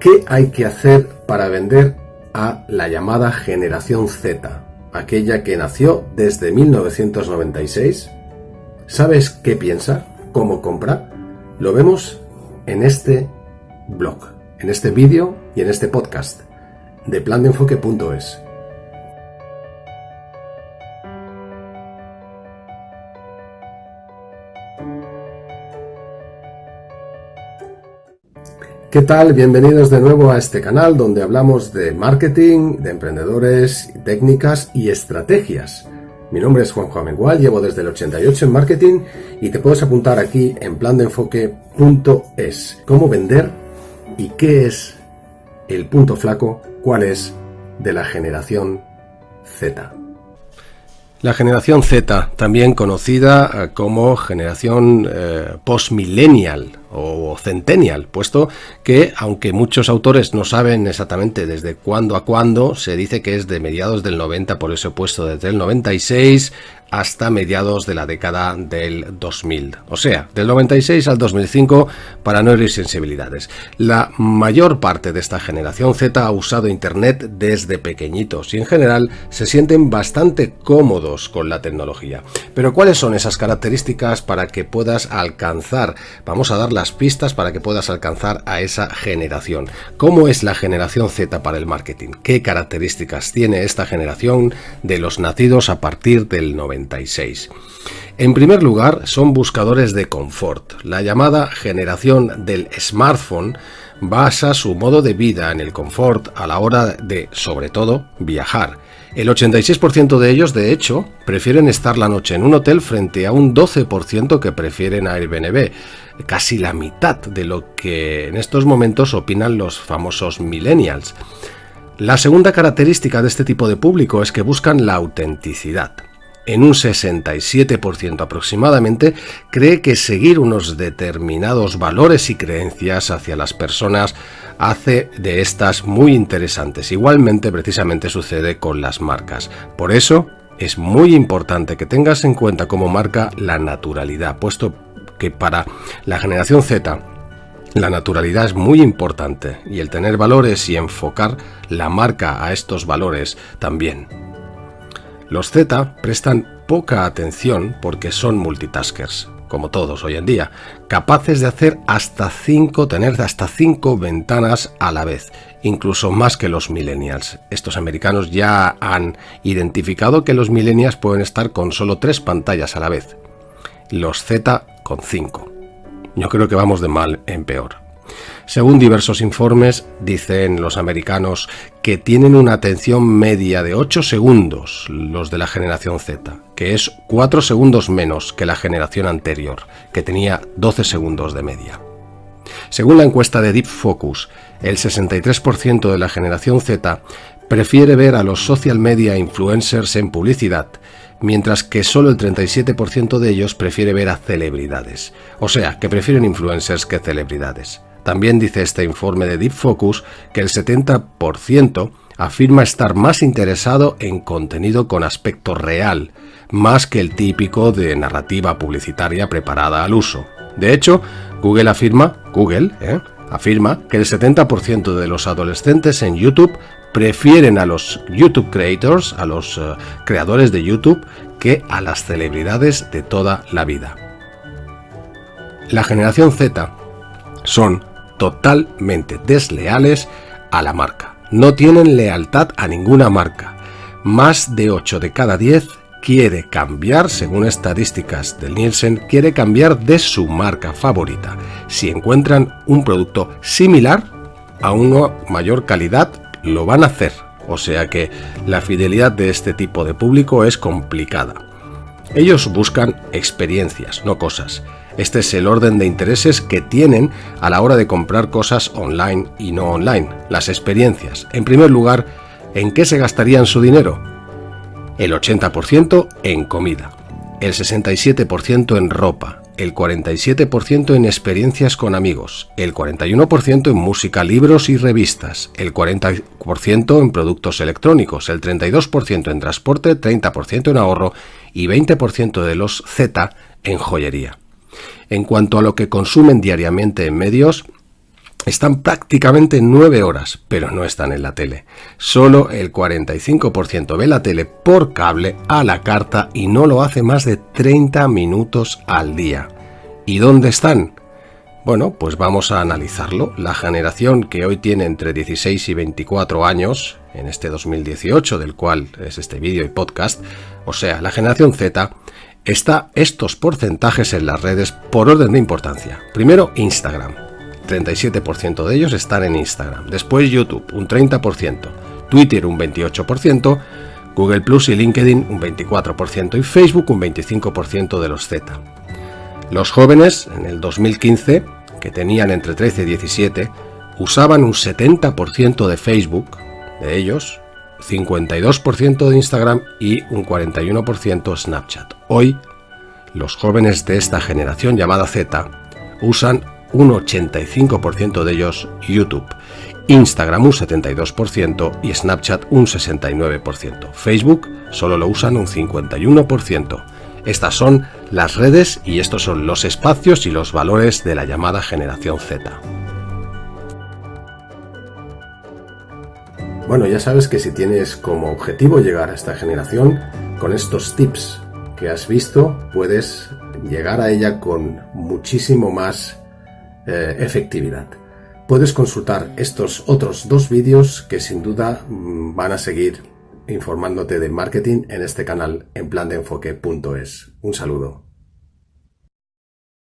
¿Qué hay que hacer para vender a la llamada generación Z, aquella que nació desde 1996? ¿Sabes qué piensa? ¿Cómo compra? Lo vemos en este blog, en este vídeo y en este podcast de plandeenfoque.es. ¿Qué tal? Bienvenidos de nuevo a este canal donde hablamos de marketing, de emprendedores, técnicas y estrategias. Mi nombre es Juan Juan llevo desde el 88 en marketing y te puedes apuntar aquí en plandeenfoque.es. Cómo vender y qué es el punto flaco, cuál es de la generación Z. La generación Z, también conocida eh, como generación eh, postmillennial o centennial, puesto que, aunque muchos autores no saben exactamente desde cuándo a cuándo, se dice que es de mediados del 90, por eso he puesto desde el 96 hasta mediados de la década del 2000, o sea, del 96 al 2005 para no herir sensibilidades. La mayor parte de esta generación Z ha usado Internet desde pequeñitos y en general se sienten bastante cómodos con la tecnología. Pero ¿cuáles son esas características para que puedas alcanzar? Vamos a dar las pistas para que puedas alcanzar a esa generación. ¿Cómo es la generación Z para el marketing? ¿Qué características tiene esta generación de los nacidos a partir del 96? En primer lugar, son buscadores de confort. La llamada generación del smartphone basa su modo de vida en el confort a la hora de, sobre todo, viajar. El 86% de ellos, de hecho, prefieren estar la noche en un hotel frente a un 12% que prefieren Airbnb, casi la mitad de lo que en estos momentos opinan los famosos millennials. La segunda característica de este tipo de público es que buscan la autenticidad en un 67% aproximadamente, cree que seguir unos determinados valores y creencias hacia las personas hace de estas muy interesantes. Igualmente, precisamente sucede con las marcas. Por eso, es muy importante que tengas en cuenta como marca la naturalidad, puesto que para la generación Z la naturalidad es muy importante y el tener valores y enfocar la marca a estos valores también. Los Z prestan poca atención porque son multitaskers, como todos hoy en día, capaces de hacer hasta 5, tener hasta 5 ventanas a la vez, incluso más que los millennials. Estos americanos ya han identificado que los millennials pueden estar con solo 3 pantallas a la vez, los Z con 5. Yo creo que vamos de mal en peor. Según diversos informes, dicen los americanos que tienen una atención media de 8 segundos los de la generación Z, que es 4 segundos menos que la generación anterior, que tenía 12 segundos de media. Según la encuesta de Deep Focus, el 63% de la generación Z prefiere ver a los social media influencers en publicidad, mientras que solo el 37% de ellos prefiere ver a celebridades. O sea, que prefieren influencers que celebridades. También dice este informe de Deep Focus que el 70% afirma estar más interesado en contenido con aspecto real, más que el típico de narrativa publicitaria preparada al uso. De hecho, Google afirma, Google, ¿eh? afirma que el 70% de los adolescentes en YouTube prefieren a los YouTube creators, a los eh, creadores de YouTube, que a las celebridades de toda la vida. La generación Z son totalmente desleales a la marca. No tienen lealtad a ninguna marca. Más de 8 de cada 10 quiere cambiar, según estadísticas del Nielsen, quiere cambiar de su marca favorita. Si encuentran un producto similar a una mayor calidad, lo van a hacer. O sea que la fidelidad de este tipo de público es complicada. Ellos buscan experiencias, no cosas. Este es el orden de intereses que tienen a la hora de comprar cosas online y no online, las experiencias. En primer lugar, ¿en qué se gastarían su dinero? El 80% en comida, el 67% en ropa, el 47% en experiencias con amigos, el 41% en música, libros y revistas, el 40% en productos electrónicos, el 32% en transporte, 30% en ahorro y 20% de los Z en joyería. En cuanto a lo que consumen diariamente en medios, están prácticamente 9 horas, pero no están en la tele. Solo el 45% ve la tele por cable a la carta y no lo hace más de 30 minutos al día. ¿Y dónde están? Bueno, pues vamos a analizarlo. La generación que hoy tiene entre 16 y 24 años, en este 2018, del cual es este vídeo y podcast, o sea, la generación Z, está estos porcentajes en las redes por orden de importancia. Primero, Instagram. 37% de ellos están en Instagram. Después YouTube, un 30%. Twitter, un 28%. Google Plus y LinkedIn, un 24%. Y Facebook, un 25% de los Z. Los jóvenes, en el 2015, que tenían entre 13 y 17, usaban un 70% de Facebook, de ellos, 52% de Instagram y un 41% Snapchat. Hoy, los jóvenes de esta generación llamada Z usan un 85% de ellos YouTube, Instagram un 72% y Snapchat un 69%. Facebook solo lo usan un 51%. Estas son las redes y estos son los espacios y los valores de la llamada generación Z. Bueno, ya sabes que si tienes como objetivo llegar a esta generación, con estos tips que has visto, puedes llegar a ella con muchísimo más eh, efectividad. Puedes consultar estos otros dos vídeos que sin duda mm, van a seguir informándote de marketing en este canal en plan de enfoque.es. Un saludo.